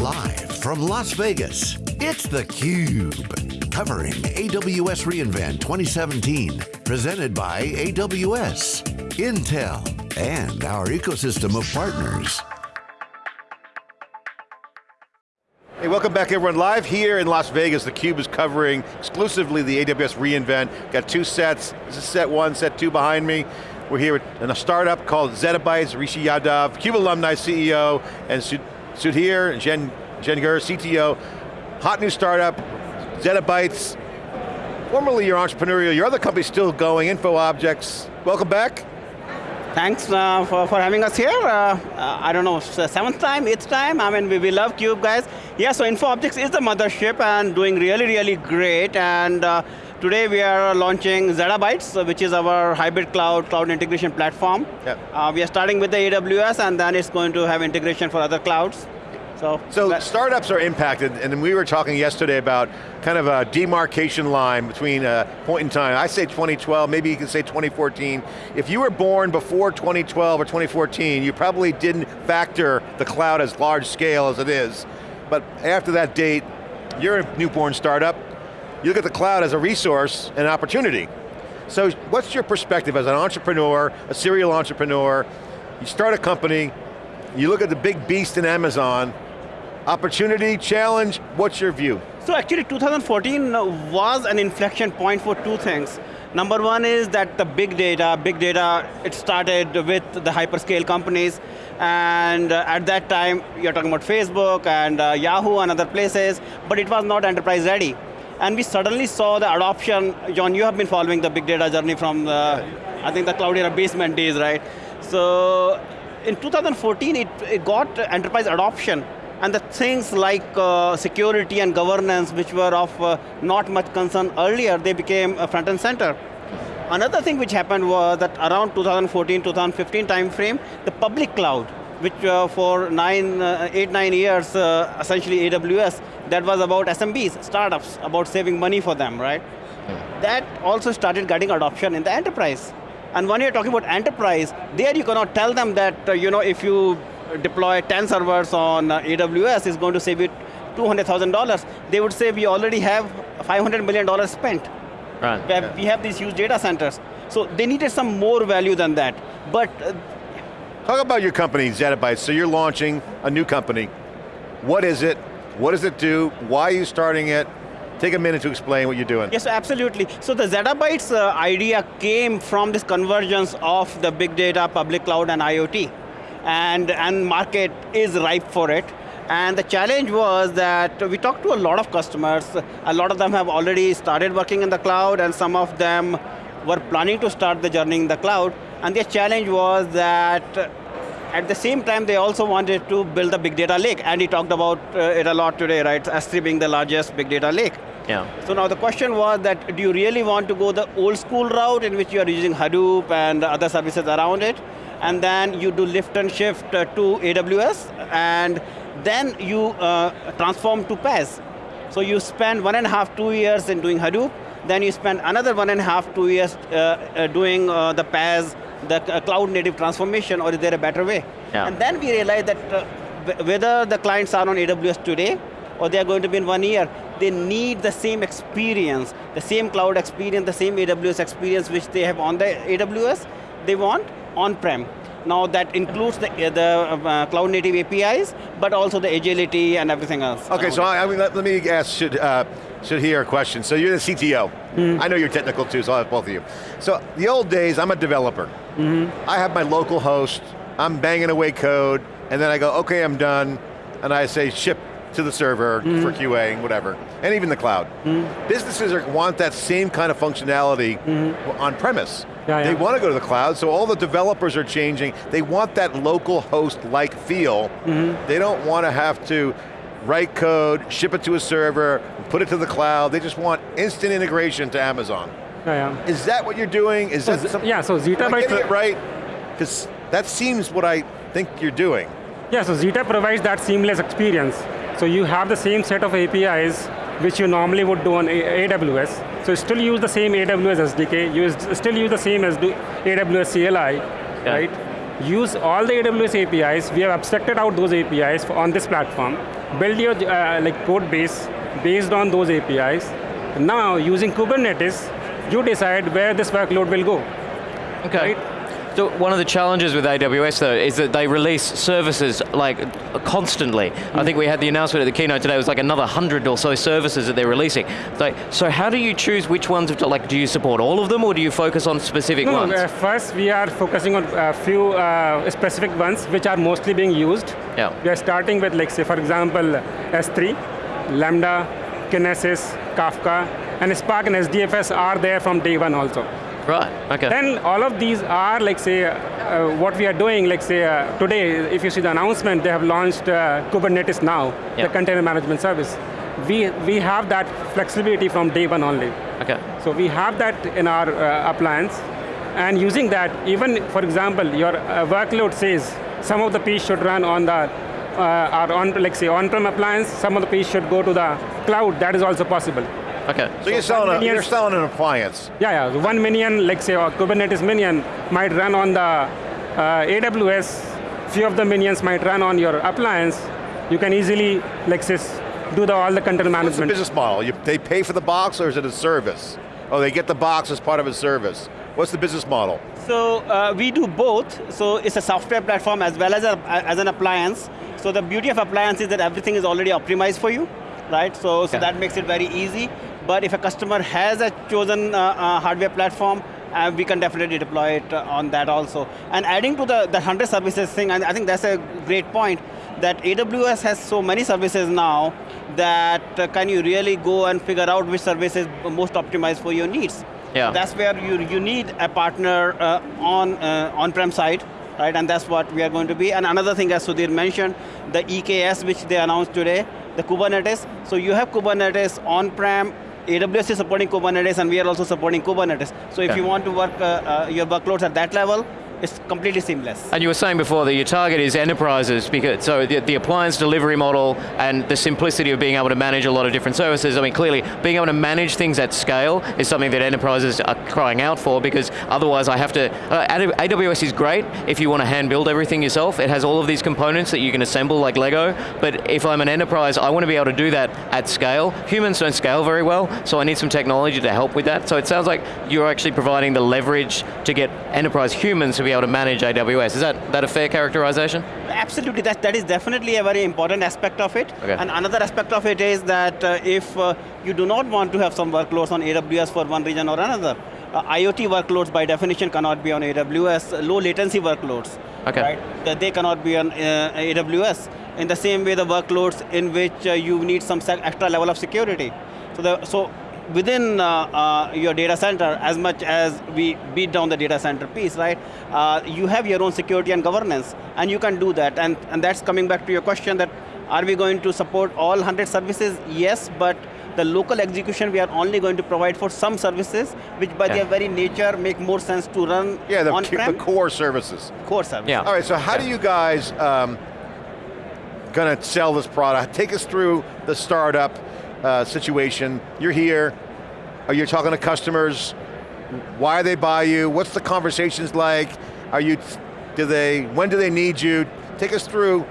Live from Las Vegas, it's theCUBE. Covering AWS reInvent 2017. Presented by AWS, Intel, and our ecosystem of partners. Hey, welcome back everyone. Live here in Las Vegas, theCUBE is covering exclusively the AWS reInvent. Got two sets, this is set one, set two behind me. We're here in a startup called Zettabytes, Rishi Yadav, CUBE alumni CEO, and Sudhir Jen, Jangir, CTO. Hot new startup, Zettabytes. Formerly your entrepreneurial, your other company's still going, InfoObjects. Welcome back. Thanks uh, for, for having us here. Uh, uh, I don't know, seventh time, eighth time. I mean, we, we love CUBE, guys. Yeah, so InfoObjects is the mothership and doing really, really great. And uh, today we are launching Zettabytes, which is our hybrid cloud, cloud integration platform. Yep. Uh, we are starting with the AWS and then it's going to have integration for other clouds. So, so startups are impacted, and we were talking yesterday about kind of a demarcation line between a point in time. I say 2012, maybe you can say 2014. If you were born before 2012 or 2014, you probably didn't factor the cloud as large scale as it is. But after that date, you're a newborn startup, you look at the cloud as a resource and opportunity. So what's your perspective as an entrepreneur, a serial entrepreneur, you start a company, you look at the big beast in Amazon, Opportunity, challenge, what's your view? So actually 2014 was an inflection point for two things. Number one is that the big data, big data, it started with the hyperscale companies, and uh, at that time, you're talking about Facebook and uh, Yahoo and other places, but it was not enterprise ready. And we suddenly saw the adoption, John, you have been following the big data journey from the, I think the Cloudera basement days, right? So in 2014, it, it got enterprise adoption and the things like uh, security and governance, which were of uh, not much concern earlier, they became uh, front and center. Another thing which happened was that around 2014, 2015 timeframe, the public cloud, which uh, for nine, uh, eight, nine years, uh, essentially AWS, that was about SMBs, startups, about saving money for them, right? Yeah. That also started getting adoption in the enterprise. And when you're talking about enterprise, there you cannot tell them that, you know, if you deploy 10 servers on uh, AWS is going to save you $200,000. They would say we already have $500 million spent. Right. We have, we have these huge data centers. So they needed some more value than that. But uh, Talk about your company, Zettabytes. So you're launching a new company. What is it? What does it do? Why are you starting it? Take a minute to explain what you're doing. Yes, absolutely. So the Zettabytes uh, idea came from this convergence of the big data, public cloud, and IoT and, and market is ripe for it. And the challenge was that we talked to a lot of customers. A lot of them have already started working in the cloud and some of them were planning to start the journey in the cloud. And their challenge was that at the same time, they also wanted to build a big data lake. And he talked about uh, it a lot today, right? S3 being the largest big data lake. Yeah. So now the question was that, do you really want to go the old school route in which you are using Hadoop and other services around it? and then you do lift and shift uh, to AWS, and then you uh, transform to PaaS. So you spend one and a half, two years in doing Hadoop, then you spend another one and a half, two years uh, uh doing uh, the PaaS, the uh, cloud native transformation, or is there a better way? Yeah. And then we realized that whether the clients are on AWS today, or they are going to be in one year, they need the same experience, the same cloud experience, the same AWS experience which they have on the AWS, they want, on-prem. Now that includes the, the uh, cloud native APIs, but also the agility and everything else. Okay, so I, I mean, let, let, me ask should, uh, Sudhir a question. So you're the CTO. Mm. I know you're technical too, so I'll have both of you. So the old days, I'm a developer. Mm -hmm. I have my local host, I'm banging away code, and then I go, okay, I'm done, and I say ship to the server mm. for QA and whatever, and even the cloud. Mm. Businesses are, want that same kind of functionality mm. on premise. Yeah, they want to go to the cloud, so all the developers are changing. They want that local host-like feel. -hmm. They don't want to have to write code, ship it to a server, put it to the cloud. They just want instant integration to Amazon. Yeah, yeah. Is that what you're doing? Is so that? Yeah, so Zeta I getting it right? Because that seems what I think you're doing. Yeah, so Zeta provides that seamless experience. So you have the same set of APIs which you normally would do on AWS. So still use the same AWS SDK, you still use the same as AWS CLI, yeah. right? use all the AWS APIs, we have abstracted out those APIs on this platform, build your uh, like code base based on those APIs. Now, using Kubernetes, you decide where this workload will go. Okay. Right? So one of the challenges with AWS though is that they release services like constantly. I think we had the announcement at the keynote today, it was like another hundred or so services that they're releasing. Like, so how do you choose which ones, to, like do you support all of them or do you focus on specific No, ones? uh, first we are focusing on a few uh, specific ones which are mostly being used. Yeah. We are starting with like say for example S3, Lambda, Kinesis, Kafka, and Spark and SDFS are there from day one also. Right, okay. Then all of these are like say, uh, what we are doing, like say uh, today, if you see the announcement, they have launched uh, Kubernetes Now, Yeah. the container management service. We, we have that flexibility from day one only. okay. So we have that in our uh, appliance, and using that, even for example, your uh, workload says some of the piece should run on the, uh, our on, like say on-prem appliance, some of the piece should go to the cloud, that is also possible. Okay. So, you're, selling a, you're selling an appliance. Yeah, yeah, the one minion, like say a Kubernetes minion, might run on the uh, AWS, few of the minions might run on your appliance, you can easily, like say, do the, all the container What's the management. business model? You, they pay for the box or is it a service? Oh, they get the box as part of a service. What's the business model? So uh, we do both. So it's a software platform as well as, a, as an appliance. So the beauty of appliance is that everything is already optimized for you, right? So, so Yeah. that makes it very easy. But if a customer has a chosen uh, uh, hardware platform, uh, we can definitely deploy it uh, on that also. And adding to the, the 100 services thing, and I think that's a great point, that AWS has so many services now that uh, can you really go and figure out which service is most optimized for your needs. Yeah. That's where you, you need a partner uh, on on-prem side, right? And that's what we are going to be. And another thing, as Sudhir mentioned, the EKS which they announced today, the Kubernetes. So you have Kubernetes on-prem, AWS is supporting Kubernetes, and we are also supporting Kubernetes. So if Okay. you want to work uh, uh, your workloads at that level, it's completely seamless. And you were saying before that your target is enterprises, because so the, the appliance delivery model and the simplicity of being able to manage a lot of different services. I mean, clearly, being able to manage things at scale is something that enterprises are crying out for, because otherwise, I have to. Uh, AWS is great if you want to hand build everything yourself. It has all of these components that you can assemble like Lego. But if I'm an enterprise, I want to be able to do that at scale. Humans don't scale very well, so I need some technology to help with that. So it sounds like you're actually providing the leverage to get enterprise humans to be able to manage AWS. Is that, that a fair characterization? Absolutely, that, that is definitely a very important aspect of it. Okay. And another aspect of it is that uh, if uh, you do not want to have some workloads on AWS for one region or another, uh, IoT workloads by definition cannot be on AWS, low latency workloads, Okay. right? That they cannot be on uh, AWS. In the same way, the workloads in which uh, you need some extra level of security. So, the, so within uh, uh, your data center, as much as we beat down the data center piece, right, uh, you have your own security and governance, and you can do that. And, and that's coming back to your question that, are we going to support all 100 services? Yes, but the local execution we are only going to provide for some services, which by Okay. their very nature make more sense to run Yeah, the, on-prem the core services. core service. Yeah. All right, so how do you guys um, gonna sell this product? Take us through the startup uh, situation. You're here, are you talking to customers? Why they buy you? What's the conversations like? Are you, do they, when do they need you? Take us through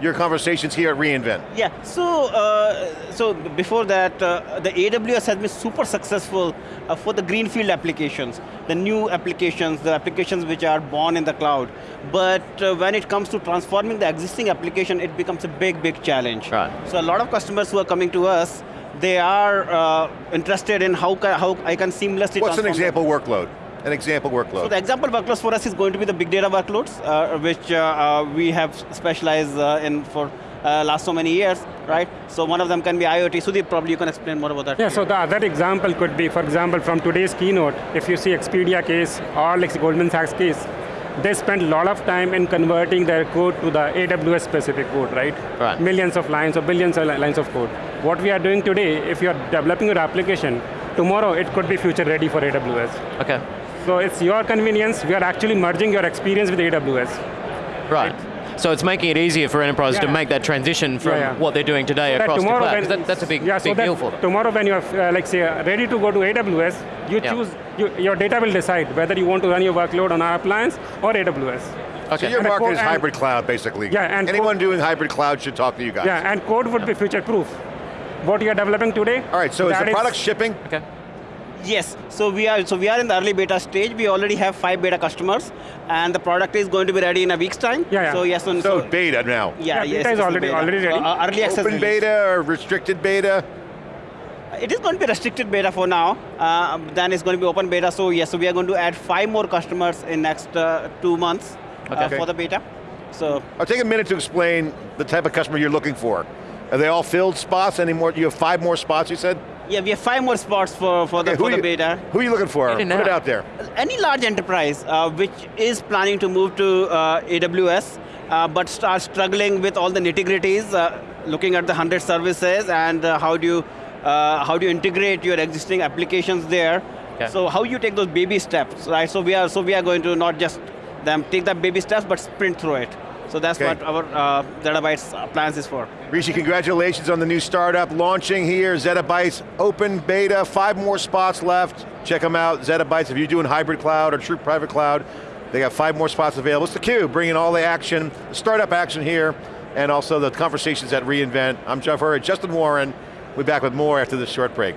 your conversations here at reInvent. Yeah, so uh, so before that, uh, the AWS has been super successful uh, for the greenfield applications, the new applications, the applications which are born in the cloud. But uh, when it comes to transforming the existing application, it becomes a big, big challenge. Right. So a lot of customers who are coming to us, they are uh, interested in how, how I can seamlessly What's an them. example workload? An example workload? So the example workloads for us is going to be the big data workloads, uh, which uh, uh, we have specialized uh, in for uh, last so many years, right? So one of them can be IoT. Sudeep, probably you can explain more about that. Yeah, so the other example could be, for example, from today's keynote, if you see Expedia case or like Goldman Sachs case, they spent a lot of time in converting their code to the AWS specific code, right? Right. Millions of lines or billions of lines of code. What we are doing today, if you're developing your application, tomorrow it could be future ready for AWS. Okay. So it's your convenience, we are actually merging your experience with AWS. Right. So it's making it easier for enterprises to make that transition from Yeah, yeah. what they're doing today that across to tomorrow cloud. when- That, that's a big, yeah, so big that deal for them. Tomorrow when you're, uh, like say, uh, ready to go to AWS, you Yeah. choose, you, your data will decide whether you want to run your workload on our appliance or AWS. Okay. So your And market co- is hybrid cloud, basically. Yeah, and Anyone co- doing hybrid cloud should talk to you guys. Yeah, and code would be future proof. What you are developing today. All right, so is the product shipping? Okay. Yes, so we are so we are in the early beta stage. We already have five beta customers, and the product is going to be ready in a week's time. Yeah, yeah. So yes, and So so, beta now. yeah, Yeah, yes, beta is already- beta. already ready. So, uh, early access Open release. beta or restricted beta? It is going to be restricted beta for now. Uh, then it's going to be open beta. So yes, so we are going to add five more customers in next uh, two months uh, Okay. for the beta. So I'll take a minute to explain the type of customer you're looking for. Are they all filled spots anymore? You have five more spots, you said? Yeah, we have five more spots for for the Okay, who for the you- beta. Who are you looking for? Put it out there. any large enterprise uh, which is planning to move to uh, AWS, uh, but start struggling with all the nitty-gritties, uh, looking at the 100 services and uh, how do you uh, how do you integrate your existing applications there? Okay. So how do you take those baby steps, right? So we are so we are going to not just them take the baby steps, but sprint through it. So that's Okay. what our uh, Zettabytes uh, plans is for. Rishi, congratulations on the new startup launching here, Zettabytes open beta, five more spots left. Check them out, Zettabytes, if you're doing hybrid cloud or true private cloud, they got five more spots available. It's the theCUBE, bringing all the action, the startup action here, and also the conversations at reInvent. I'm Jeff Hurd, Justin Warren. We'll be back with more after this short break.